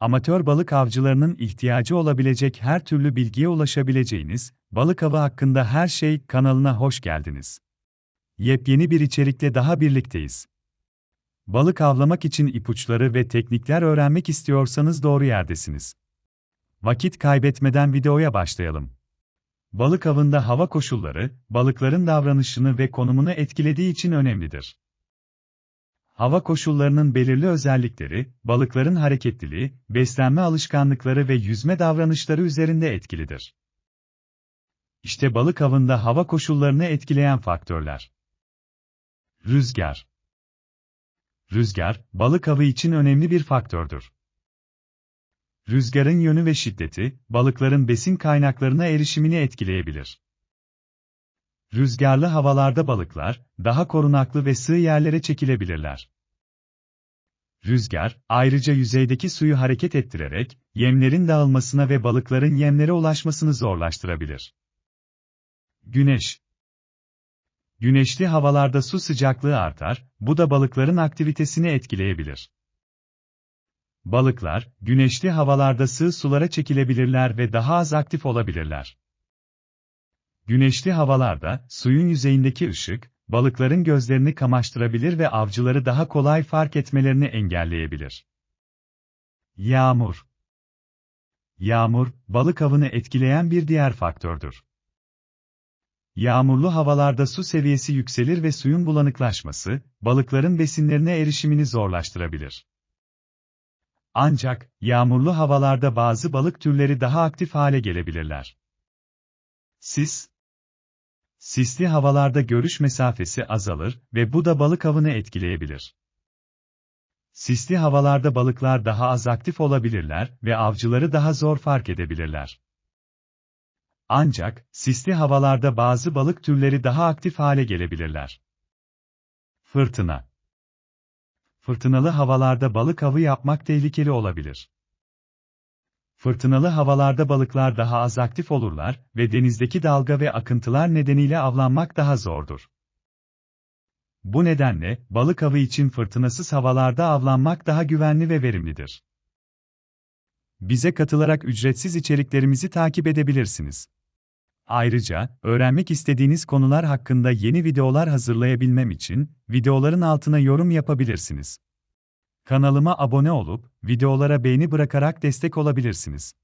amatör balık avcılarının ihtiyacı olabilecek her türlü bilgiye ulaşabileceğiniz Balık Avı hakkında her şey kanalına hoş geldiniz. Yepyeni bir içerikle daha birlikteyiz. Balık avlamak için ipuçları ve teknikler öğrenmek istiyorsanız doğru yerdesiniz. Vakit kaybetmeden videoya başlayalım. Balık avında hava koşulları, balıkların davranışını ve konumunu etkilediği için önemlidir. Hava koşullarının belirli özellikleri, balıkların hareketliliği, beslenme alışkanlıkları ve yüzme davranışları üzerinde etkilidir. İşte balık avında hava koşullarını etkileyen faktörler. Rüzgar Rüzgar, balık avı için önemli bir faktördür. Rüzgarın yönü ve şiddeti, balıkların besin kaynaklarına erişimini etkileyebilir. Rüzgarlı havalarda balıklar, daha korunaklı ve sığ yerlere çekilebilirler. Rüzgar, ayrıca yüzeydeki suyu hareket ettirerek, yemlerin dağılmasına ve balıkların yemlere ulaşmasını zorlaştırabilir. Güneş Güneşli havalarda su sıcaklığı artar, bu da balıkların aktivitesini etkileyebilir. Balıklar, güneşli havalarda sığ sulara çekilebilirler ve daha az aktif olabilirler. Güneşli havalarda, suyun yüzeyindeki ışık, balıkların gözlerini kamaştırabilir ve avcıları daha kolay fark etmelerini engelleyebilir. Yağmur Yağmur, balık avını etkileyen bir diğer faktördür. Yağmurlu havalarda su seviyesi yükselir ve suyun bulanıklaşması, balıkların besinlerine erişimini zorlaştırabilir. Ancak, yağmurlu havalarda bazı balık türleri daha aktif hale gelebilirler. Sis Sisli havalarda görüş mesafesi azalır ve bu da balık avını etkileyebilir. Sisli havalarda balıklar daha az aktif olabilirler ve avcıları daha zor fark edebilirler. Ancak, sisli havalarda bazı balık türleri daha aktif hale gelebilirler. Fırtına Fırtınalı havalarda balık avı yapmak tehlikeli olabilir. Fırtınalı havalarda balıklar daha az aktif olurlar ve denizdeki dalga ve akıntılar nedeniyle avlanmak daha zordur. Bu nedenle, balık avı için fırtınasız havalarda avlanmak daha güvenli ve verimlidir. Bize katılarak ücretsiz içeriklerimizi takip edebilirsiniz. Ayrıca, öğrenmek istediğiniz konular hakkında yeni videolar hazırlayabilmem için, videoların altına yorum yapabilirsiniz. Kanalıma abone olup, videolara beğeni bırakarak destek olabilirsiniz.